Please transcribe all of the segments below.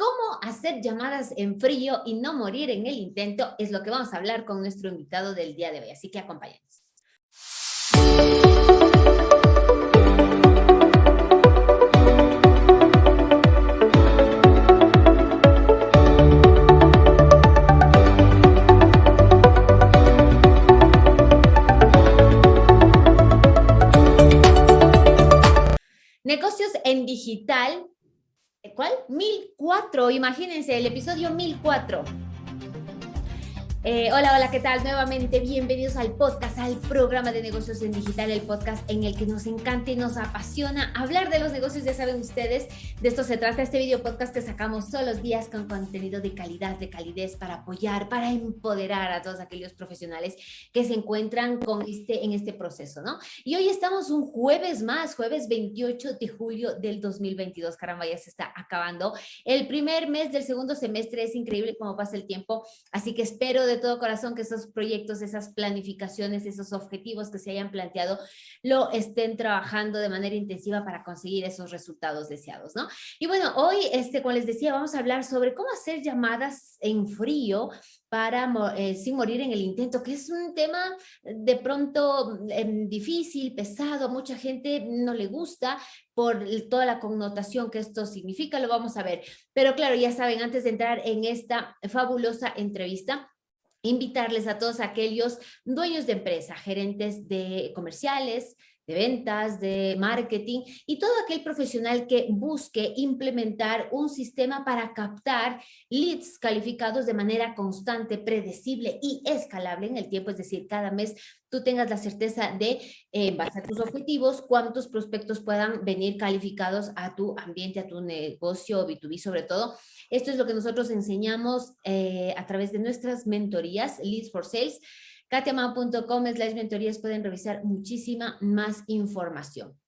cómo hacer llamadas en frío y no morir en el intento es lo que vamos a hablar con nuestro invitado del día de hoy, así que acompáñenos. Negocios en digital, ¿cuál? 1004, imagínense, el episodio 1004. Eh, hola, hola, ¿qué tal? Nuevamente bienvenidos al podcast, al programa de negocios en digital, el podcast en el que nos encanta y nos apasiona hablar de los negocios, ya saben ustedes, de esto se trata este video podcast que sacamos todos los días con contenido de calidad, de calidez para apoyar, para empoderar a todos aquellos profesionales que se encuentran con este, en este proceso, ¿no? Y hoy estamos un jueves más, jueves 28 de julio del 2022, caramba, ya se está acabando. El primer mes del segundo semestre es increíble cómo pasa el tiempo, así que espero todo corazón que esos proyectos, esas planificaciones, esos objetivos que se hayan planteado, lo estén trabajando de manera intensiva para conseguir esos resultados deseados, ¿no? Y bueno, hoy, este, como les decía, vamos a hablar sobre cómo hacer llamadas en frío para eh, sin morir en el intento, que es un tema de pronto em, difícil, pesado, mucha gente no le gusta por toda la connotación que esto significa, lo vamos a ver. Pero claro, ya saben, antes de entrar en esta fabulosa entrevista, invitarles a todos aquellos dueños de empresa, gerentes de comerciales, de ventas, de marketing y todo aquel profesional que busque implementar un sistema para captar leads calificados de manera constante, predecible y escalable en el tiempo, es decir, cada mes tú tengas la certeza de, eh, en base a tus objetivos, cuántos prospectos puedan venir calificados a tu ambiente, a tu negocio B2B sobre todo. Esto es lo que nosotros enseñamos eh, a través de nuestras mentorías, Leads for Sales, katiamao.com slash mentorías pueden revisar muchísima más información.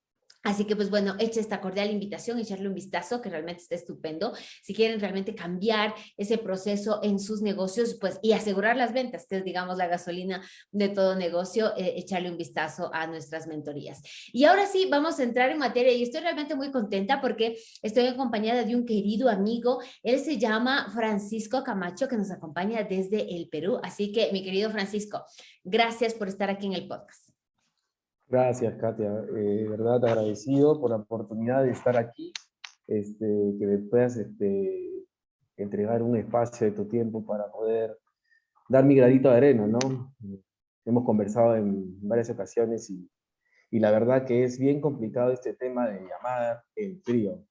Así que pues bueno, echa esta cordial invitación, echarle un vistazo que realmente está estupendo. Si quieren realmente cambiar ese proceso en sus negocios pues y asegurar las ventas, que es digamos la gasolina de todo negocio, eh, echarle un vistazo a nuestras mentorías. Y ahora sí, vamos a entrar en materia y estoy realmente muy contenta porque estoy acompañada de un querido amigo. Él se llama Francisco Camacho que nos acompaña desde el Perú. Así que mi querido Francisco, gracias por estar aquí en el podcast. Gracias, Katia. Eh, de verdad agradecido por la oportunidad de estar aquí, este, que me puedas este, entregar un espacio de tu tiempo para poder dar mi gradito de arena, ¿no? Hemos conversado en varias ocasiones y, y la verdad que es bien complicado este tema de llamada en frío,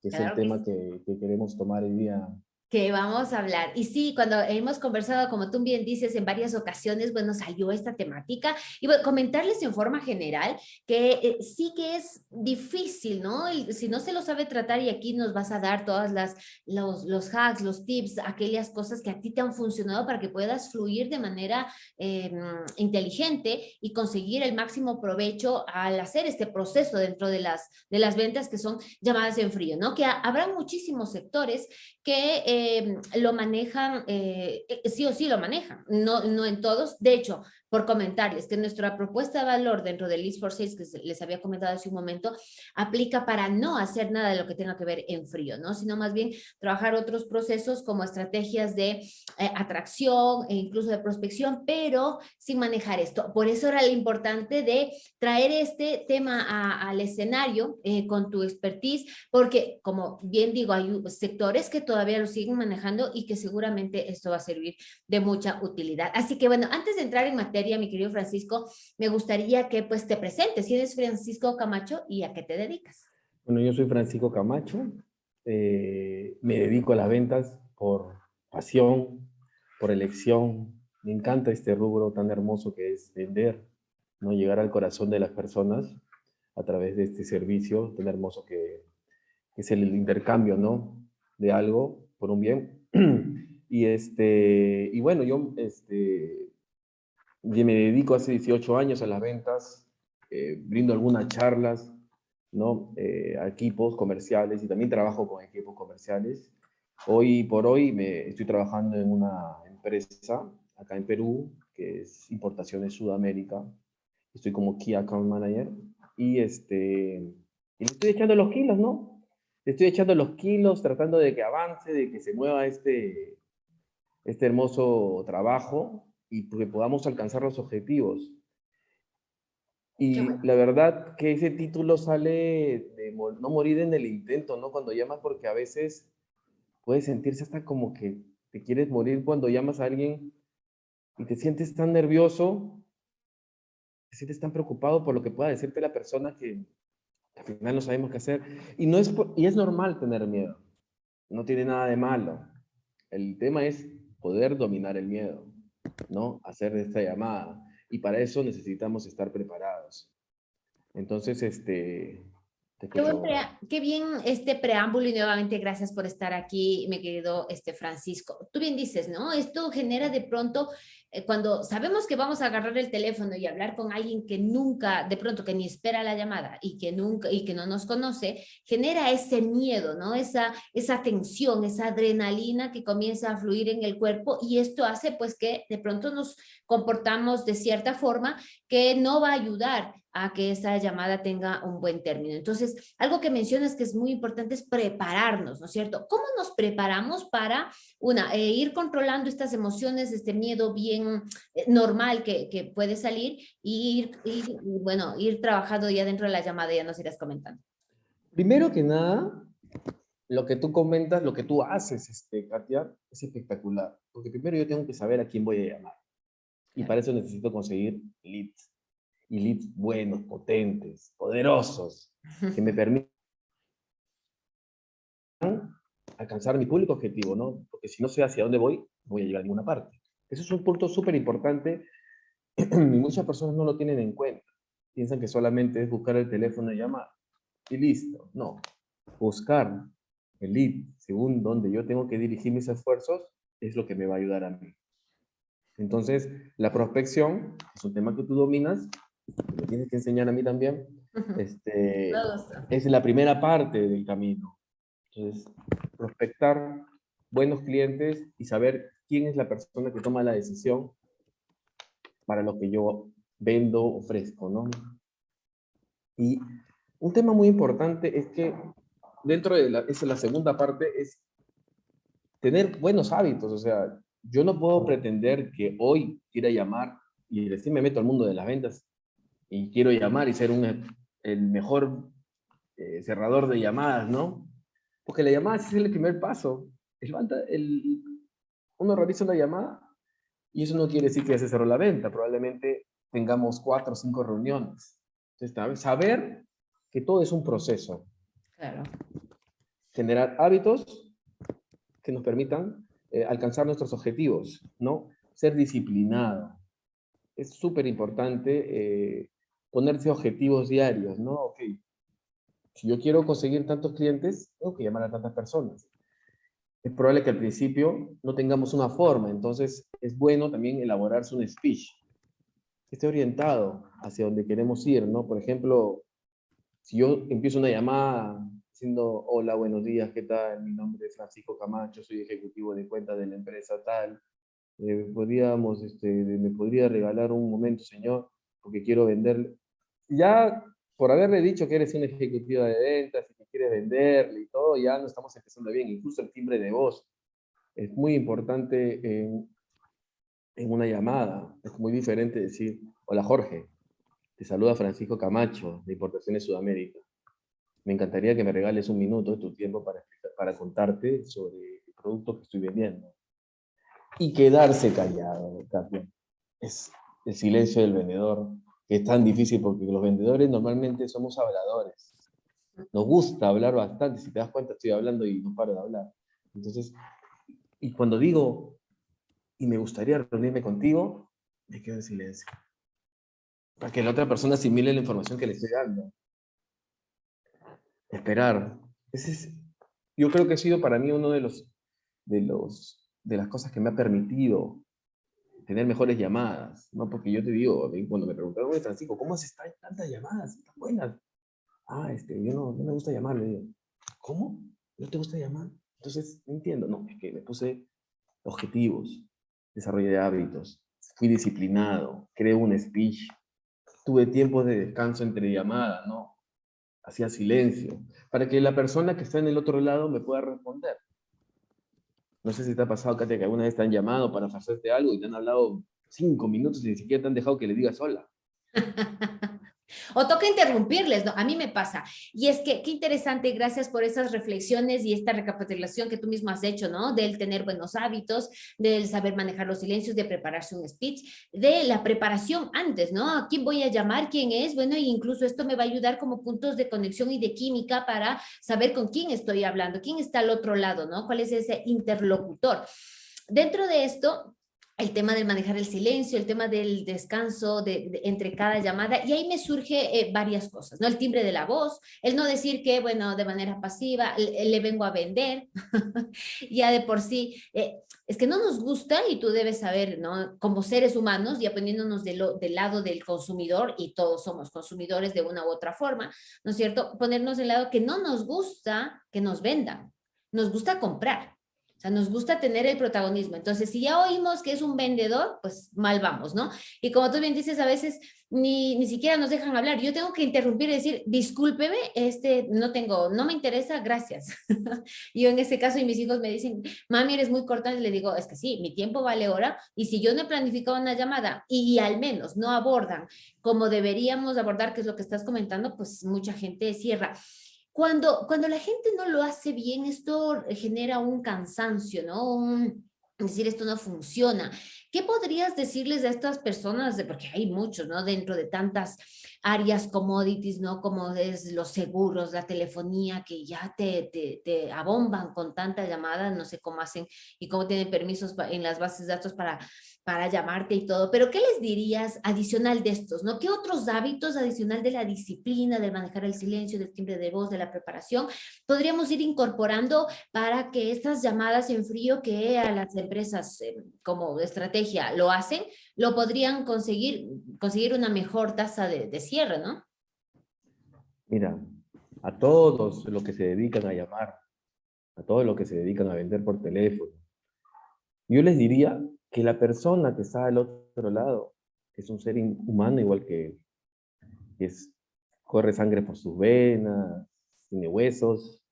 que es el tema que, que queremos tomar hoy día que vamos a hablar. Y sí, cuando hemos conversado, como tú bien dices, en varias ocasiones, bueno, salió esta temática. Y bueno, comentarles en forma general que eh, sí que es difícil, ¿no? Y si no se lo sabe tratar y aquí nos vas a dar todas las, los, los hacks, los tips, aquellas cosas que a ti te han funcionado para que puedas fluir de manera em, inteligente y conseguir el máximo provecho al hacer este proceso dentro de las, de las ventas que son llamadas en frío, ¿no? Que habrá muchísimos sectores que eh, lo manejan, eh, eh, sí o sí lo manejan, no, no en todos. De hecho, por comentarles que nuestra propuesta de valor dentro del List for Sales, que les había comentado hace un momento, aplica para no hacer nada de lo que tenga que ver en frío, ¿no? Sino más bien trabajar otros procesos como estrategias de eh, atracción e incluso de prospección, pero sin manejar esto. Por eso era lo importante de traer este tema al escenario eh, con tu expertise, porque como bien digo, hay sectores que todavía lo siguen manejando y que seguramente esto va a servir de mucha utilidad. Así que bueno, antes de entrar en materia, mi querido Francisco, me gustaría que pues te presentes. ¿Quién es Francisco Camacho y a qué te dedicas? Bueno, yo soy Francisco Camacho. Eh, me dedico a las ventas por pasión, por elección. Me encanta este rubro tan hermoso que es vender, ¿no? llegar al corazón de las personas a través de este servicio tan hermoso que, que es el intercambio ¿no? de algo por un bien. Y, este, y bueno, yo este, me dedico hace 18 años a las ventas, eh, brindo algunas charlas ¿no? Eh, a equipos comerciales y también trabajo con equipos comerciales. Hoy por hoy me estoy trabajando en una empresa acá en Perú, que es Importaciones Sudamérica. Estoy como Key Account Manager y, este, y estoy echando los kilos, ¿no? estoy echando los kilos, tratando de que avance, de que se mueva este, este hermoso trabajo y que podamos alcanzar los objetivos. Y la verdad que ese título sale de no morir en el intento, ¿no? Cuando llamas, porque a veces puede sentirse hasta como que te quieres morir cuando llamas a alguien y te sientes tan nervioso, te sientes tan preocupado por lo que pueda decirte la persona que, al final no sabemos qué hacer. Y, no es, y es normal tener miedo, no tiene nada de malo. El tema es poder dominar el miedo, ¿no? Hacer esta llamada. Y para eso necesitamos estar preparados. Entonces, este, Qué, bien este preámbulo y nuevamente gracias por estar aquí, me querido este Francisco. Tú bien dices, ¿no? Esto genera de pronto, eh, cuando sabemos que vamos a agarrar el teléfono y hablar con alguien que nunca, de pronto que ni espera la llamada y que nunca y que no nos conoce, genera ese miedo, ¿no? Esa, esa tensión, esa adrenalina que comienza a fluir en el cuerpo y esto hace pues que de pronto nos comportamos de cierta forma que no va a ayudar a que esa llamada tenga un buen término. Entonces, algo que mencionas que es muy importante es prepararnos, ¿no es cierto? ¿Cómo nos preparamos para, una, eh, ir controlando estas emociones, este miedo bien eh, normal que, que, puede salir y ir, bueno, ir trabajando ya dentro de la llamada, ya nos irás comentando. Primero que nada, lo que tú comentas, lo que tú haces, este, Katia, es espectacular. Porque primero yo tengo que saber a quién voy a llamar. Y para eso necesito conseguir leads y leads buenos, potentes, poderosos, que me permitan alcanzar mi público objetivo, ¿no? Porque si no sé hacia dónde voy, no voy a llegar a ninguna parte. Eso es un punto súper importante y muchas personas no lo tienen en cuenta. Piensan que solamente es buscar el teléfono y llamar. Y listo. No. Buscar el lead según donde yo tengo que dirigir mis esfuerzos es lo que me va a ayudar a mí. Entonces, la prospección es un tema que tú dominas me tienes que enseñar a mí también, este, es la primera parte del camino. Entonces, prospectar buenos clientes y saber quién es la persona que toma la decisión para lo que yo vendo, ofrezco, ¿no? Y un tema muy importante es que dentro de la, esa la segunda parte, es tener buenos hábitos, o sea, yo no puedo pretender que hoy quiera llamar y decir me meto al mundo de las ventas y quiero llamar y ser un, el mejor eh, cerrador de llamadas, ¿no? Porque la llamada es el primer paso. El, uno realiza una llamada y eso no quiere decir que ya se cerró la venta. Probablemente tengamos cuatro o cinco reuniones. Entonces, saber que todo es un proceso. Claro. Generar hábitos que nos permitan eh, alcanzar nuestros objetivos, ¿no? Ser disciplinado. Es súper importante eh, ponerse objetivos diarios, ¿no? Ok, si yo quiero conseguir tantos clientes, tengo que llamar a tantas personas. Es probable que al principio no tengamos una forma, entonces es bueno también elaborarse un speech que esté orientado hacia donde queremos ir, ¿no? Por ejemplo, si yo empiezo una llamada diciendo, hola, buenos días, ¿qué tal? Mi nombre es Francisco Camacho, soy ejecutivo de cuenta de la empresa tal. Eh, podríamos, este, ¿Me podría regalar un momento, señor? Porque quiero venderle ya por haberle dicho que eres un ejecutivo de ventas y que quieres venderle y todo, ya no estamos empezando bien. Incluso el timbre de voz es muy importante en, en una llamada. Es muy diferente decir, hola Jorge, te saluda Francisco Camacho de Importaciones Sudamérica. Me encantaría que me regales un minuto de tu tiempo para, para contarte sobre el producto que estoy vendiendo. Y quedarse callado, también. Es el silencio del vendedor es tan difícil porque los vendedores normalmente somos habladores. Nos gusta hablar bastante, si te das cuenta estoy hablando y no paro de hablar. Entonces, y cuando digo, y me gustaría reunirme contigo, me quedo en silencio. Para que la otra persona asimile la información que le estoy dando. Esperar. Ese es, yo creo que ha sido para mí uno de los, de los, de las cosas que me ha permitido tener mejores llamadas, ¿no? Porque yo te digo, cuando me preguntaron, oye, Francisco, ¿cómo haces tantas llamadas? Tan buenas. Ah, este, yo no, no me gusta llamar. ¿cómo? ¿No te gusta llamar? Entonces, no entiendo. No, es que me puse objetivos, desarrollé hábitos, fui disciplinado, creé un speech, tuve tiempos de descanso entre llamadas, ¿no? hacía silencio, para que la persona que está en el otro lado me pueda responder. No sé si te ha pasado, Katia, que alguna vez te han llamado para hacerte algo y te han hablado cinco minutos y ni siquiera te han dejado que le digas hola. O toca interrumpirles, ¿no? A mí me pasa. Y es que qué interesante, gracias por esas reflexiones y esta recapitulación que tú mismo has hecho, ¿no? Del tener buenos hábitos, del saber manejar los silencios, de prepararse un speech, de la preparación antes, ¿no? ¿A quién voy a llamar? ¿Quién es? Bueno, e incluso esto me va a ayudar como puntos de conexión y de química para saber con quién estoy hablando, quién está al otro lado, ¿no? ¿Cuál es ese interlocutor? Dentro de esto, el tema de manejar el silencio, el tema del descanso de, entre cada llamada, y ahí me surge eh, varias cosas, ¿no? El timbre de la voz, el no decir que, bueno, de manera pasiva le, vengo a vender, ya de por sí, eh, es que no nos gusta y tú debes saber, ¿no? Como seres humanos, ya poniéndonos de del lado del consumidor, y todos somos consumidores de una u otra forma, ¿no es cierto? Ponernos del lado que no nos gusta que nos vendan, nos gusta comprar sea, nos gusta tener el protagonismo. Entonces, si ya oímos que es un vendedor, pues mal vamos, ¿no? Y como tú bien dices, a veces ni, ni siquiera nos dejan hablar. Yo tengo que interrumpir y decir, discúlpeme, este, no tengo, no me interesa, gracias. yo en ese caso y mis hijos me dicen, mami, eres muy corta. Y le digo, es que sí, mi tiempo vale hora. Y si yo no he planificado una llamada y, y al menos no abordan como deberíamos abordar, que es lo que estás comentando, pues mucha gente cierra. Cuando, cuando la gente no lo hace bien, esto genera un cansancio, ¿no? Un, decir, esto no funciona. ¿Qué podrías decirles a estas personas? Porque hay muchos, ¿no? Dentro de tantas áreas commodities, ¿no? Como es los seguros, la telefonía, que ya te, te, te abomban con tantas llamadas, no sé cómo hacen y cómo tienen permisos en las bases de datos para para llamarte y todo, pero ¿qué les dirías adicional de estos? ¿no? ¿Qué otros hábitos adicional de la disciplina, de manejar el silencio, del timbre de voz, de la preparación, podríamos ir incorporando para que estas llamadas en frío que a las empresas eh, como estrategia lo hacen, lo podrían conseguir, conseguir una mejor tasa de, de cierre, ¿no? Mira, a todos los que se dedican a llamar, a todos los que se dedican a vender por teléfono, yo les diría que la persona que está al otro lado es un ser humano igual que, es, corre sangre por sus venas, tiene huesos,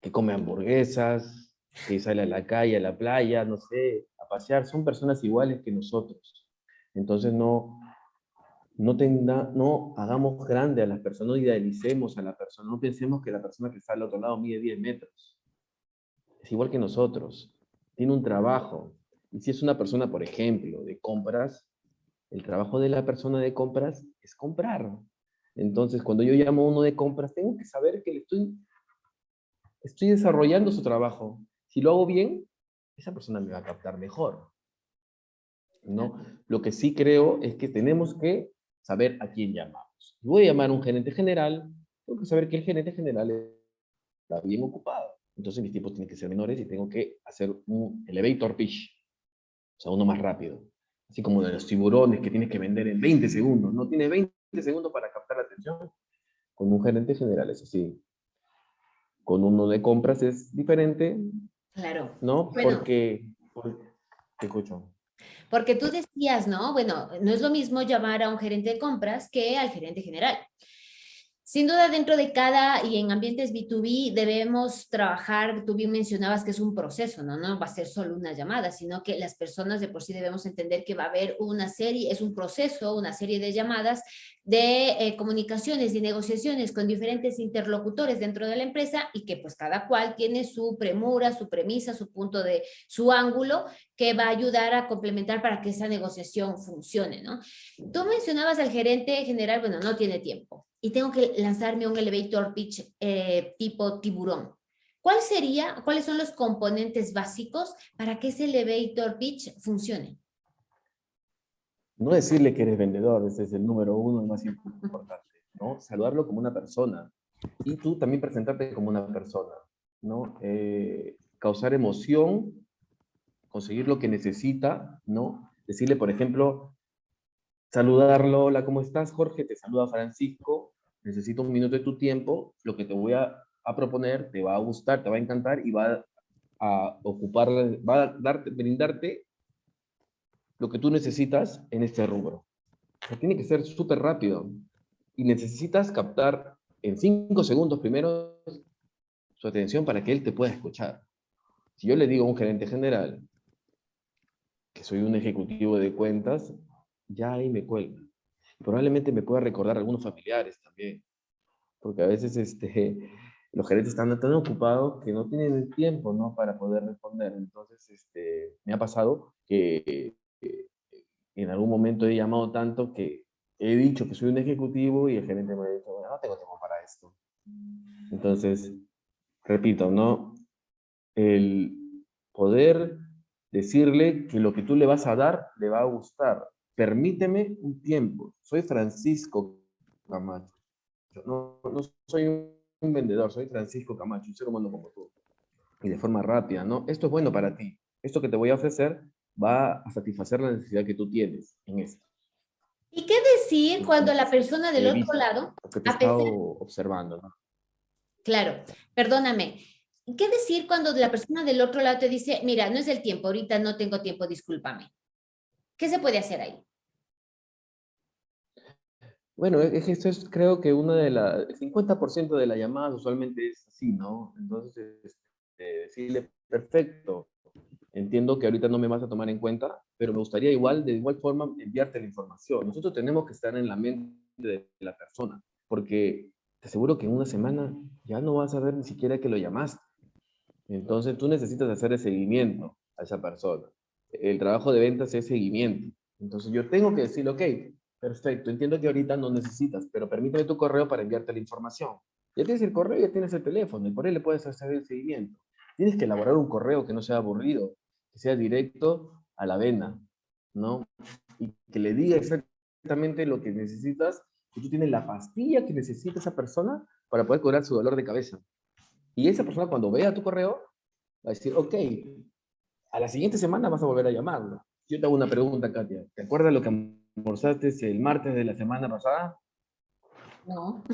que come hamburguesas, que sale a la calle, a la playa, no sé, a pasear, son personas iguales que nosotros. Entonces no, no, tenga, no hagamos grande a las personas, no idealicemos a la persona, no pensemos que la persona que está al otro lado mide 10 metros. Es igual que nosotros, tiene un trabajo, y si es una persona, por ejemplo, de compras, el trabajo de la persona de compras es comprar. Entonces, cuando yo llamo a uno de compras, tengo que saber que le estoy, estoy desarrollando su trabajo. Si lo hago bien, esa persona me va a captar mejor. ¿no? Lo que sí creo es que tenemos que saber a quién llamamos. Si voy a llamar a un gerente general, tengo que saber que el gerente general está bien ocupado. Entonces mis tiempos tienen que ser menores y tengo que hacer un elevator pitch sea, uno más rápido. Así como de los tiburones que tienes que vender en 20 segundos. No tiene 20 segundos para captar la atención. Con un gerente general es así. Con uno de compras es diferente. Claro. ¿No? porque, te escucho. Porque tú decías, ¿no? Bueno, no es lo mismo llamar a un gerente de compras que al gerente general. Sin duda, dentro de cada y en ambientes B2B debemos trabajar, tú bien mencionabas que es un proceso, ¿no? No va a ser solo una llamada, sino que las personas de por sí debemos entender que va a haber una serie, es un proceso, una serie de llamadas de eh, comunicaciones y negociaciones con diferentes interlocutores dentro de la empresa y que pues cada cual tiene su premura, su premisa, su punto de, su ángulo que va a ayudar a complementar para que esa negociación funcione, ¿no? Tú mencionabas al gerente general, bueno, no tiene tiempo y tengo que lanzarme un elevator pitch eh, tipo tiburón. ¿Cuál sería, cuáles son los componentes básicos para que ese elevator pitch funcione? No decirle que eres vendedor, ese es el número uno, más importante, ¿no? Saludarlo como una persona y tú también presentarte como una persona, ¿no? Eh, causar emoción, conseguir lo que necesita, ¿no? Decirle, por ejemplo, saludarlo, hola, ¿cómo estás, Jorge? Te saluda Francisco, necesito un minuto de tu tiempo, lo que te voy a, proponer te va a gustar, te va a encantar y va a ocupar, va a darte, brindarte lo que tú necesitas en este rubro. tiene que ser súper rápido y necesitas captar en cinco segundos primero su atención para que él te pueda escuchar. Si yo le digo a un gerente general que soy un ejecutivo de cuentas, ya ahí me cuelga. Probablemente me pueda recordar a algunos familiares también, porque a veces este, los gerentes están tan ocupados que no tienen el tiempo ¿no? para poder responder. Entonces, este, me ha pasado que en algún momento he llamado tanto que he dicho que soy un ejecutivo y el gerente me ha dicho, bueno, no tengo tiempo para esto. Entonces, repito, ¿no? El poder decirle que lo que tú le vas a dar le va a gustar. Permíteme un tiempo. Soy Francisco Camacho. No, no soy un vendedor, soy Francisco Camacho, un ser humano como tú. Y de forma rápida, ¿no? Esto es bueno para ti. Esto que te voy a ofrecer va a satisfacer la necesidad que tú tienes en esto. ¿Y qué decir cuando la persona del otro lado... Porque te he estado observando, ¿no? Claro, perdóname. ¿Qué decir cuando la persona del otro lado te dice, mira, no es el tiempo, ahorita no tengo tiempo, discúlpame? ¿Qué se puede hacer ahí? Bueno, es esto es creo que una de las, el 50% de las llamadas usualmente es así, ¿no? Entonces, este, decirle, perfecto, entiendo que ahorita no me vas a tomar en cuenta, pero me gustaría igual, de igual forma, enviarte la información. Nosotros tenemos que estar en la mente de la persona, porque te aseguro que en una semana ya no vas a ver ni siquiera que lo llamaste. Entonces tú necesitas hacer el seguimiento a esa persona. El trabajo de ventas es seguimiento. Entonces yo tengo que decirle, ok, perfecto, entiendo que ahorita no necesitas, pero permíteme tu correo para enviarte la información. Ya tienes el correo, ya tienes el teléfono, y por él le puedes hacer el seguimiento. Tienes que elaborar un correo que no sea aburrido, que sea directo a la vena, ¿no? Y que le diga exactamente lo que necesitas, que tú tienes la pastilla que necesita esa persona para poder curar su dolor de cabeza. Y esa persona cuando vea tu correo, va a decir, ok, a la siguiente semana vas a volver a llamarlo. Yo te hago una pregunta, Katia. ¿Te acuerdas lo que almorzaste el martes de la semana pasada? No.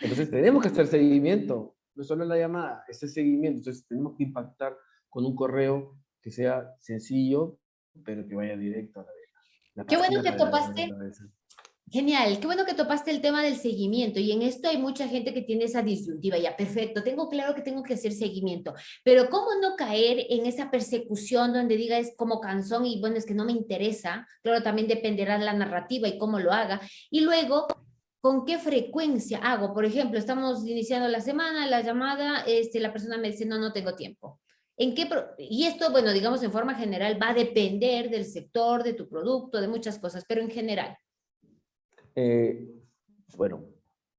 Entonces tenemos que hacer seguimiento. No solo la llamada, ese seguimiento. Entonces tenemos que impactar con un correo que sea sencillo, pero que vaya directo a la vena. Qué bueno que topaste. Genial, qué bueno que topaste el tema del seguimiento y en esto hay mucha gente que tiene esa disyuntiva, ya perfecto, tengo claro que tengo que hacer seguimiento, pero cómo no caer en esa persecución donde diga es como canción y bueno, es que no me interesa, claro, también dependerá de la narrativa y cómo lo haga, y luego con qué frecuencia hago, por ejemplo, estamos iniciando la semana, la llamada, este, la persona me dice no, no tengo tiempo, ¿En qué y esto, bueno, digamos en forma general, va a depender del sector, de tu producto, de muchas cosas, pero en general. Eh, bueno,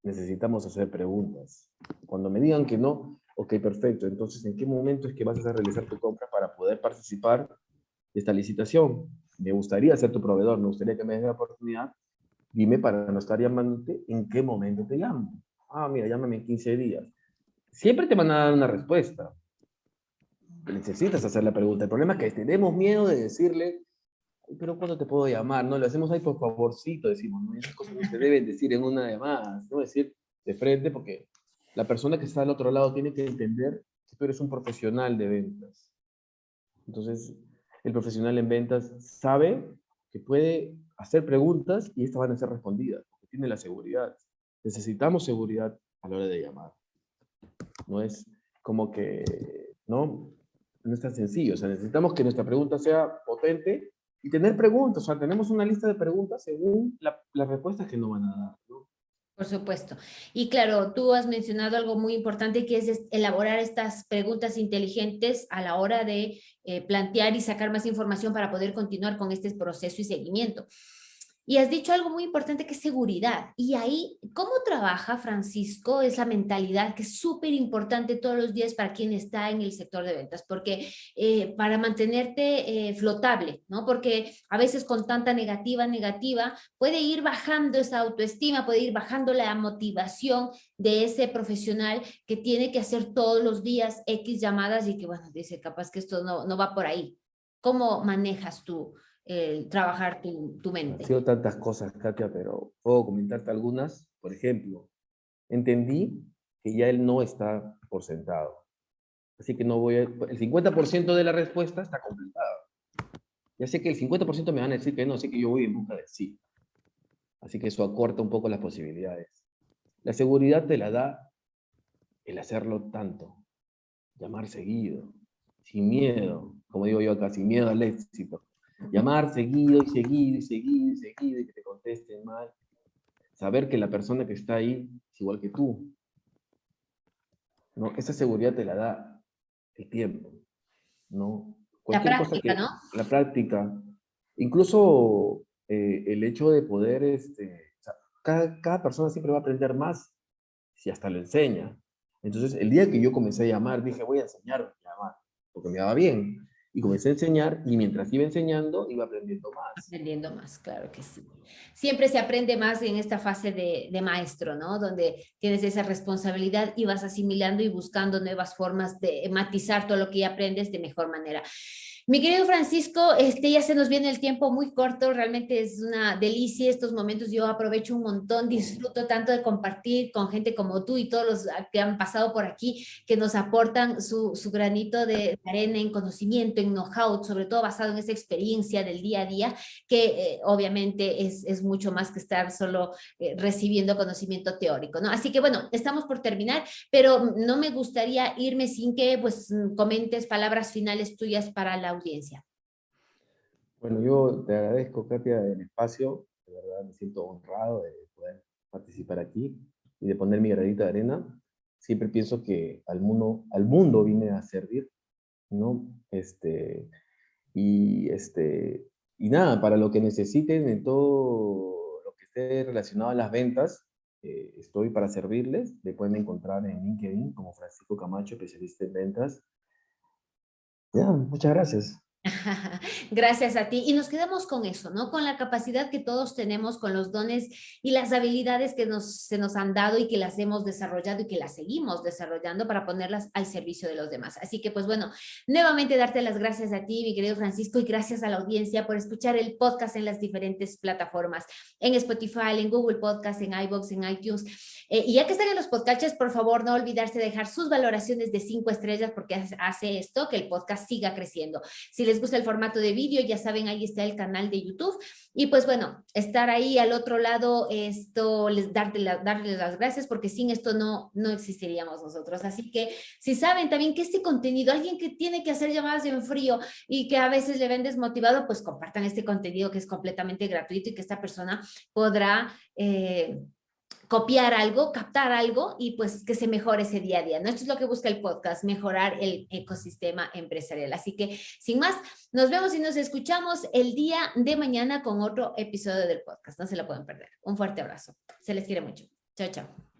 necesitamos hacer preguntas. Cuando me digan que no, ok, perfecto. Entonces, ¿en qué momento es que vas a realizar tu compra para poder participar de esta licitación? Me gustaría ser tu proveedor, me gustaría que me des la oportunidad. Dime para no estar llamándote, ¿en qué momento te llamo? Ah, mira, llámame en 15 días. Siempre te van a dar una respuesta necesitas hacer la pregunta. El problema es que tenemos miedo de decirle, pero ¿cuándo te puedo llamar? No, lo hacemos ahí por favorcito, decimos, ¿no? esas cosas no se deben decir en una llamada, no decir de frente, porque la persona que está al otro lado tiene que entender que tú eres un profesional de ventas. Entonces, el profesional en ventas sabe que puede hacer preguntas y estas van a ser respondidas, porque tiene la seguridad. Necesitamos seguridad a la hora de llamar. No es como que, ¿no? no es tan sencillo. O sea, necesitamos que nuestra pregunta sea potente y tener preguntas. O sea, tenemos una lista de preguntas según las respuestas que nos van a dar. Por supuesto. Y claro, tú has mencionado algo muy importante que es elaborar estas preguntas inteligentes a la hora de eh, plantear y sacar más información para poder continuar con este proceso y seguimiento. Y has dicho algo muy importante que es seguridad. Y ahí, ¿cómo trabaja Francisco esa mentalidad que es súper importante todos los días para quien está en el sector de ventas? Porque eh, para mantenerte eh, flotable, ¿no? Porque a veces con tanta negativa, negativa, puede ir bajando esa autoestima, puede ir bajando la motivación de ese profesional que tiene que hacer todos los días X llamadas y que, bueno, dice, capaz que esto no, no va por ahí. ¿Cómo manejas tú? El trabajar tu, tu mente. Han sido tantas cosas, Katia, pero puedo comentarte algunas. Por ejemplo, entendí que ya él no está por sentado. Así que no voy a, el 50% de la respuesta está completada. Ya sé que el 50% me van a decir que no, así que yo voy en busca de sí. Así que eso acorta un poco las posibilidades. La seguridad te la da el hacerlo tanto, llamar seguido, sin miedo, como digo yo acá, sin miedo al éxito. Llamar seguido y seguido y seguido y seguido y que te contesten mal. Saber que la persona que está ahí es igual que tú. ¿No? Esa seguridad te la da el tiempo. ¿no? la práctica, ¿no? La práctica. Incluso eh, el hecho de poder, este, cada, cada, persona siempre va a aprender más si hasta lo enseña. Entonces, el día que yo comencé a llamar, dije, voy a enseñar a llamar, porque me daba bien. Y comencé a enseñar, y mientras iba enseñando, iba aprendiendo más. Aprendiendo más, claro que sí. Siempre se aprende más en esta fase de, de maestro, ¿no? Donde tienes esa responsabilidad y vas asimilando y buscando nuevas formas de matizar todo lo que aprendes de mejor manera. Mi querido Francisco, este, ya se nos viene el tiempo muy corto, realmente es una delicia estos momentos, yo aprovecho un montón, disfruto tanto de compartir con gente como tú y todos los que han pasado por aquí, que nos aportan su, su granito de arena en conocimiento, en know-how, sobre todo basado en esa experiencia del día a día, que eh, obviamente es, es, mucho más que estar solo eh, recibiendo conocimiento teórico, ¿no? Así que bueno, estamos por terminar, pero no me gustaría irme sin que pues comentes palabras finales tuyas para la audiencia. Bueno, yo te agradezco, Katia, el espacio. De verdad me siento honrado de poder participar aquí y de poner mi granito de arena. Siempre pienso que al mundo, al mundo vine a servir, ¿no? Este, y, este, y nada, para lo que necesiten en todo lo que esté relacionado a las ventas, eh, estoy para servirles. Me pueden encontrar en LinkedIn como Francisco Camacho, especialista en ventas. Muchas gracias. Gracias a ti. Y nos quedamos con eso, ¿no? Con la capacidad que todos tenemos, con los dones y las habilidades que nos, se nos han dado y que las hemos desarrollado y que las seguimos desarrollando para ponerlas al servicio de los demás. Así que, pues bueno, nuevamente darte las gracias a ti, mi querido Francisco, y gracias a la audiencia por escuchar el podcast en las diferentes plataformas, en Spotify, en Google Podcast, en iVoox, en iTunes. Eh, y ya que están en los podcasts, por favor, no olvidarse de dejar sus valoraciones de cinco estrellas porque hace esto que el podcast siga creciendo. Si les gusta el formato de vídeo, ya saben, ahí está el canal de YouTube. Y pues bueno, estar ahí al otro lado, esto, les darle, darles las gracias porque sin esto no, no existiríamos nosotros. Así que si saben también que este contenido, alguien que tiene que hacer llamadas en frío y que a veces le ven desmotivado, pues compartan este contenido que es completamente gratuito y que esta persona podrá... Eh, copiar algo, captar algo y pues que se mejore ese día a día. Esto es lo que busca el podcast, mejorar el ecosistema empresarial. Así que sin más, nos vemos y nos escuchamos el día de mañana con otro episodio del podcast. No se lo pueden perder. Un fuerte abrazo. Se les quiere mucho. Chao, chao.